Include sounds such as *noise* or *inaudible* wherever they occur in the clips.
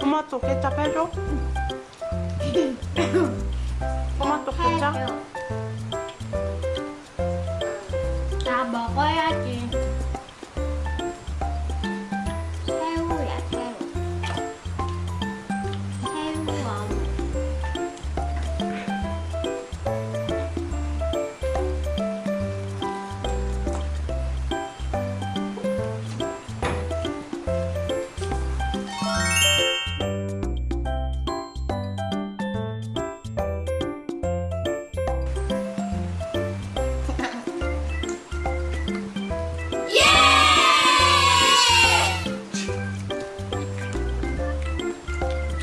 토마토 케찹 해줘? 토마토 케찹?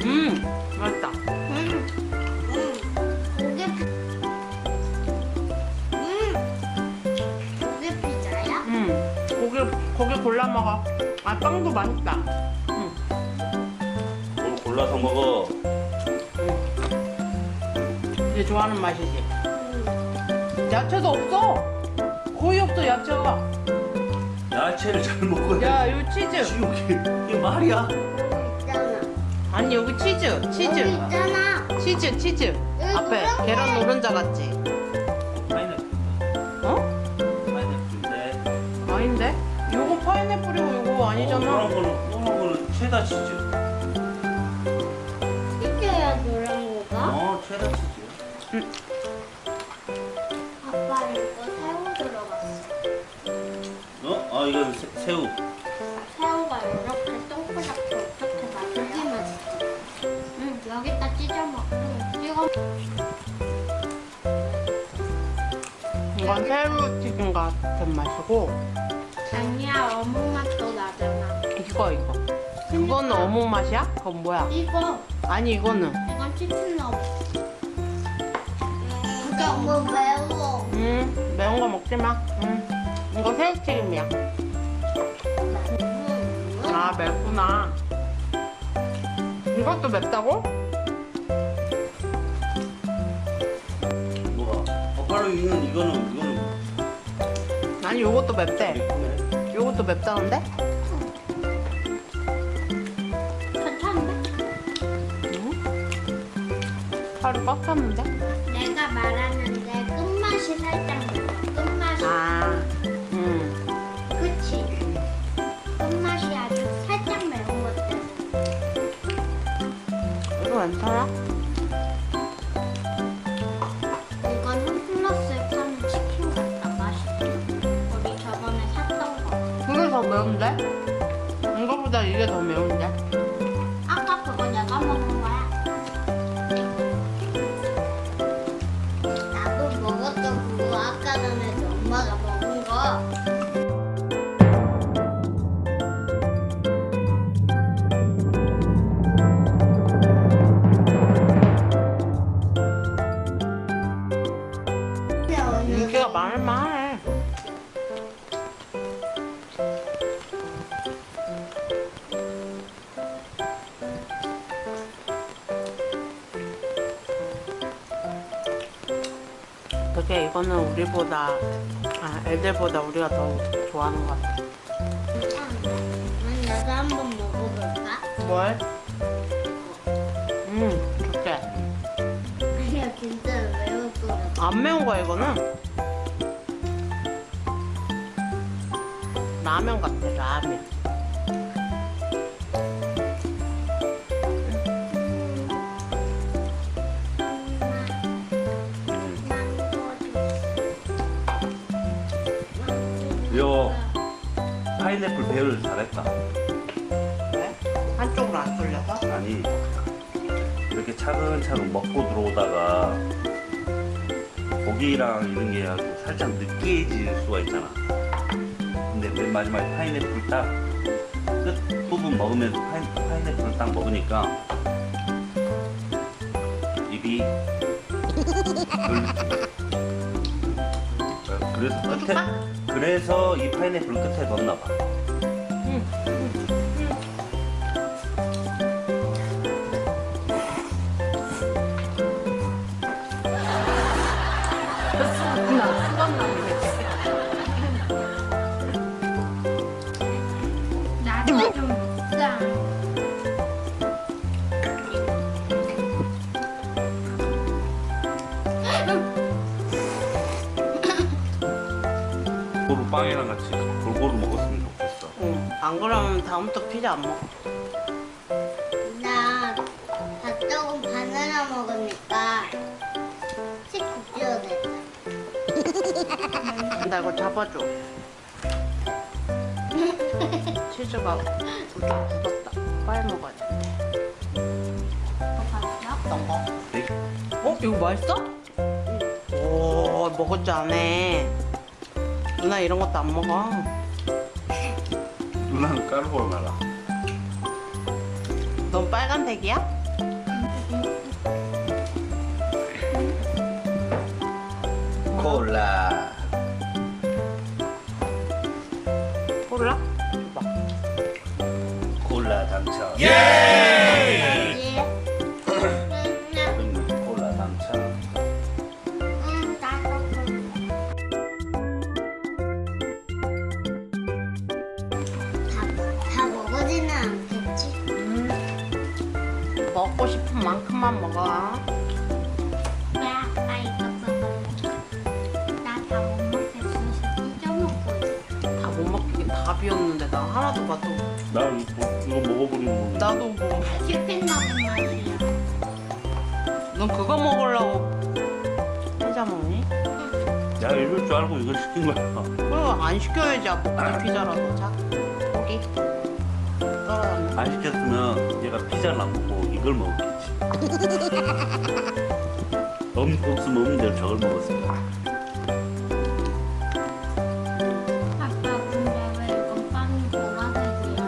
음 맛있다 음, 음, 고기, 음, 고기 피자야? 음 고기 고기 골라 먹어 아 빵도 맛있다 음. 오늘 골라서 먹어. 이제 좋아하는 맛이지 음, 야채도 없어 거의 없어 야채가 야채를 잘 먹어야 돼. 야 이거 치즈 지옥이 이게 말이야? 아니 여기 치즈 여기 치즈 있잖아. 치즈 치즈 앞에. 계란 노른자 같지 파인애플. 어? 파인애플인데. 아닌데? 요거 파인애플이고 요거 어, 아니잖아 노란 거는 노란 거는 체다 치즈. 이게야 노란 거가? 어, 체다 치즈. 아빠 이거 새우 들어갔어. 어? 아 이건 새, 새우. 이건 새우 튀김 같은 맛이고 아니야, 어묵 맛도 나잖아. 이거 이거 그거는 어묵 맛이야? 그건 뭐야? 이거, 아니 이거는 이건 치킨 어묵. 이게 너무 매워. 음 매운 거 먹지 마 음. 이거 새우 튀김이야 음, 아 맵구나 이것도 맵다고? 어, 바로 이거는 이거는 이거는 아니 요것도 맵대 예쁘네. 요것도 맵다는데? 괜찮은데? 음? 살이 꽉 찼는데? 내가 말하는데 끝맛이 살짝 매워. 끝맛이. 아 음. 그치? 끝맛이 아주 살짝 매운 것 같아. 이거 괜찮아? 전에 엄마가 먹은 거. 되게 이거는 우리보다 아 애들보다 우리가 더 좋아하는 것 같아 나도 한번 먹어볼까? 뭘? 음 좋게 아니야 진짜 같아. 안 매운 거야 이거는 라면 같아 라면 요 파인애플 배열 잘했다. 왜? 한쪽으로 안 쏠려서? 아니 이렇게 차근차근 먹고 들어오다가 고기랑 이런 게 아주 살짝 느끼해질 수가 있잖아. 근데 맨 마지막에 파인애플 딱 끝 부분 먹으면서 파인, 파인애플을 딱 먹으니까 입이 *laughs* 물- 그래서 끝에 그래서 이 파인애플 끝에 넣나 봐. 음. 음. 음. 골고루 빵이랑 같이 골고루 먹었으면 좋겠어. 응. 안 그러면 다음부터 피자 안 먹어. 나 닭조금 바나나 먹으니까 치고 뛰어냈다. 나 이거 잡아줘. *laughs* 치즈가 좀 굳었다. 빨리 먹어야 돼. 어떤 거? 네? 어? 이거 맛있어? 오, 먹을 줄 아네. 누나 이런 것도 안 먹어. 누나는 까르보나라. 넌 빨간색이야? 콜라. 봐. 콜라 당첨. 예. 만큼만 먹어. 야, 나 이거 먹을래. 나다 못 먹겠어. 찢어 먹고 있어. 다못 먹긴 다 비웠는데 나 하나도 봐도 나 이거, 이거 먹어버리는 거. 나도 뭐. 치킨 먹은 맛이야. 넌 그거 먹으려고 피자 먹니? 야 이럴 줄 알고 이걸 시킨 거야. 그럼 안 시켜야지 아빠 피자라도 자 고기 떨어졌네 안 시켰으면 얘가 피자를 안 먹고 이걸 먹었겠 지. 없, 없으면 없는 대로 저걸 거야. 아빠 근데 왜 이건 빵이 보라색이야?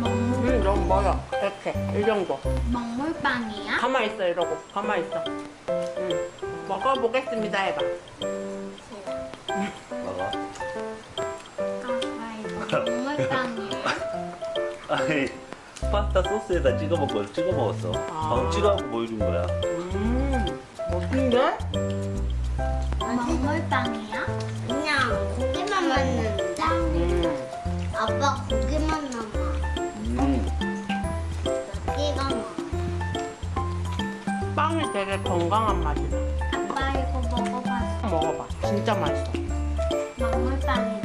먹물 응 너무 멀어 이렇게 이 정도 먹물빵이야? 가만 있어 이러고 가만 있어 응 먹어보겠습니다 해봐 봐봐. 아빠 이거 먹물빵이야? *laughs* 아니 파스타 소스에다 찍어 먹고 찍어 먹었어. 아. 방금 찍어갖고 보여준 거야. 음 멋진데? 먹물빵이야? 그냥 고기만 먹는데 음 아빠 고기만 남아 음. 고기가 많아 빵이 되게 건강한 맛이다 아빠 이거 먹어봤어 먹어봐 진짜 맛있어 먹물빵이래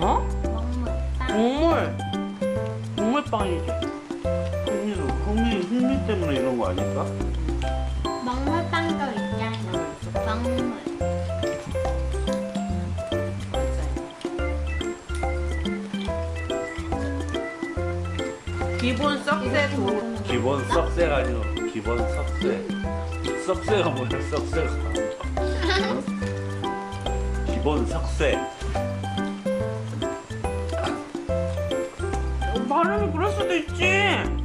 어? 먹물빵 흥미 흥미 때문에 이런 거 아닐까? 먹물빵도 있잖아 먹물 기본 썩새 도 기본 썩새가 아니고 기본 썩새. 썩새가 뭐야 썩새가. 기본 석쇠. 발음이 그럴 수도 있지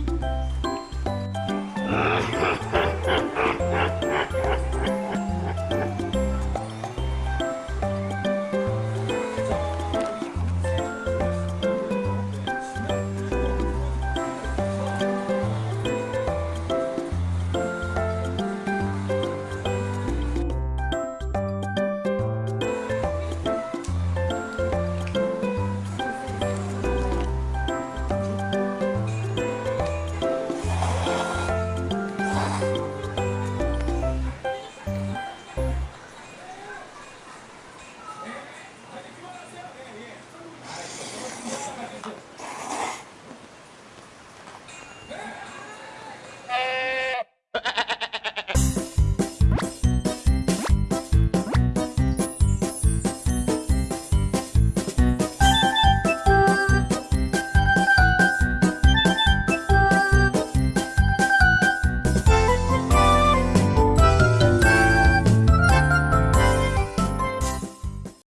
Ah,